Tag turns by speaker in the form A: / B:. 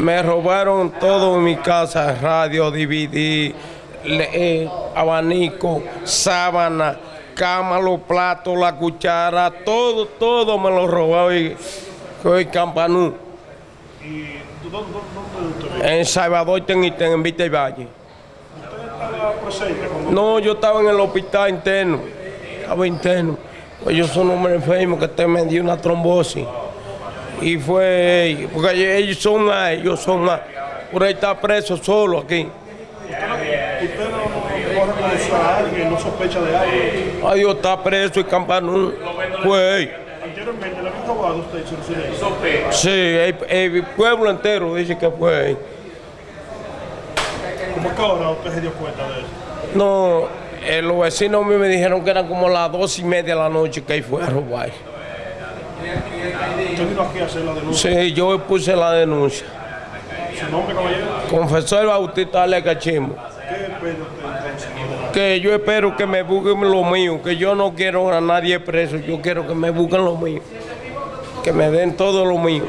A: Me robaron todo en mi casa, radio, DVD, le- eh, abanico, sábana, cama, los platos, la cuchara, todo, todo me lo robaron y soy campanú.
B: ¿Y dónde, usted?
A: En Salvador en Vista y Valle.
B: ¿Usted estaba presente cuando
A: No, yo estaba en el hospital interno. Estaba interno. Pues yo soy un hombre enfermo que te me dio una trombosis. Y fue, porque ellos son más, ellos son más. Por ahí está preso solo aquí.
B: usted no, no corre a alguien, no sospecha de algo?
A: Ay, Dios está preso y campanú. Pues,
B: Anteriormente le habían robado a usted su
A: sí, el, el pueblo entero dice que fue.
B: ¿Cómo que ahora usted se dio cuenta de eso?
A: No, eh, los vecinos míos me dijeron que eran como las dos y media de la noche que ahí fue a robar.
B: Usted vino aquí a hacer la denuncia.
A: Sí, yo puse la denuncia.
B: ¿Su nombre, caballero?
A: Confesor Bautista Ale Cachimbo. Que yo espero que me busquen lo mío, que yo no quiero a nadie preso, yo quiero que me busquen lo mío, que me den todo lo mío.